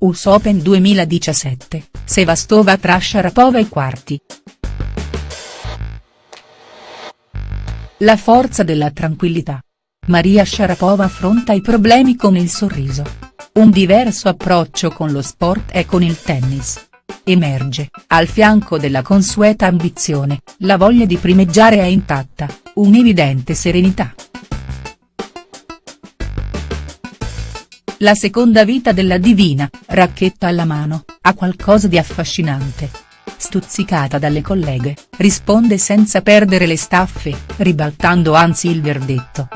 US Open 2017, Sevastova tra Sharapova ai quarti. La forza della tranquillità. Maria Sharapova affronta i problemi con il sorriso. Un diverso approccio con lo sport e con il tennis. Emerge, al fianco della consueta ambizione, la voglia di primeggiare è intatta, un'evidente serenità. La seconda vita della divina, racchetta alla mano, ha qualcosa di affascinante. Stuzzicata dalle colleghe, risponde senza perdere le staffe, ribaltando anzi il verdetto.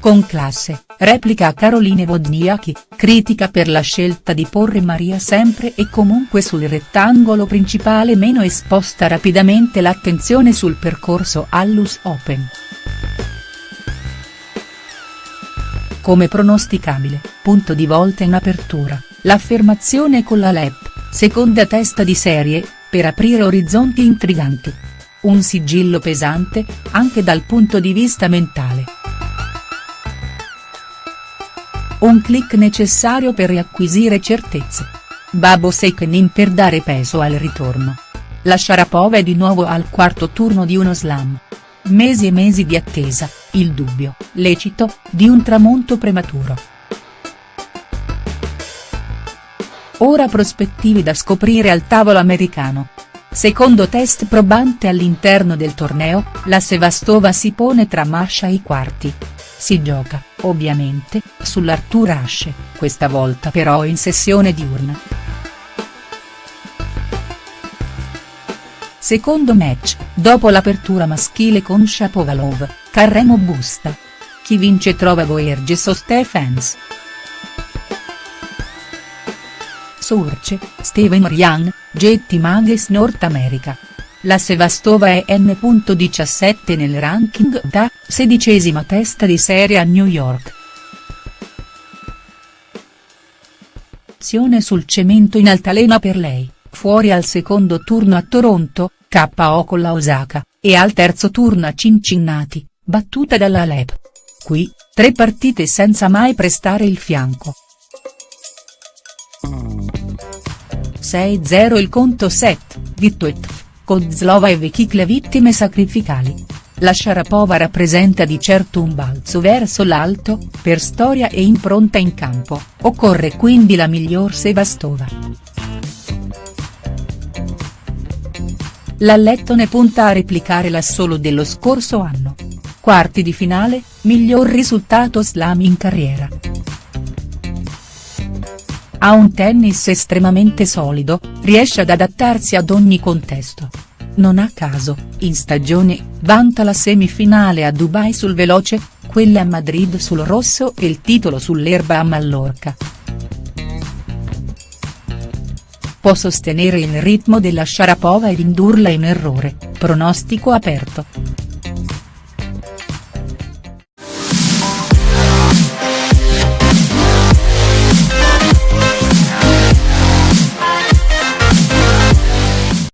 Con classe, replica a Caroline Wozniacki, critica per la scelta di porre Maria sempre e comunque sul rettangolo principale meno esposta rapidamente l'attenzione sul percorso all'US Open. Come pronosticabile, punto di volta in apertura, l'affermazione con la LEP, seconda testa di serie, per aprire orizzonti intriganti. Un sigillo pesante, anche dal punto di vista mentale. Un click necessario per riacquisire certezze. Babo Sekenin per dare peso al ritorno. La Sharapova è di nuovo al quarto turno di uno slam. Mesi e mesi di attesa, il dubbio, lecito, di un tramonto prematuro. Ora prospettive da scoprire al tavolo americano. Secondo test probante all'interno del torneo, la Sevastova si pone tra Masha e i quarti. Si gioca, ovviamente, sull'Artur Ashe, questa volta però in sessione diurna. Secondo match, dopo l'apertura maschile con Shapovalov, Carremo Busta. Chi vince trova Boerges o Stephens. Surce, Steven Ryan, Jetty Mages North America. La Sevastova è N.17 nel ranking da, sedicesima testa di serie a New York. Azione sul cemento in altalena per lei, fuori al secondo turno a Toronto, KO con la Osaka, e al terzo turno a Cincinnati, battuta dalla Alep. Qui, tre partite senza mai prestare il fianco. 6-0 il conto set, Vittuetf, Kozlova e Vekik le vittime sacrificali. La Sharapova rappresenta di certo un balzo verso l'alto, per storia e impronta in campo, occorre quindi la miglior Sevastova. L'Allettone punta a replicare l'assolo dello scorso anno. Quarti di finale, miglior risultato slam in carriera. Ha un tennis estremamente solido, riesce ad adattarsi ad ogni contesto. Non a caso, in stagione, vanta la semifinale a Dubai sul veloce, quella a Madrid sul rosso e il titolo sull'erba a Mallorca. Può sostenere il ritmo della Sharapova ed indurla in errore, pronostico aperto.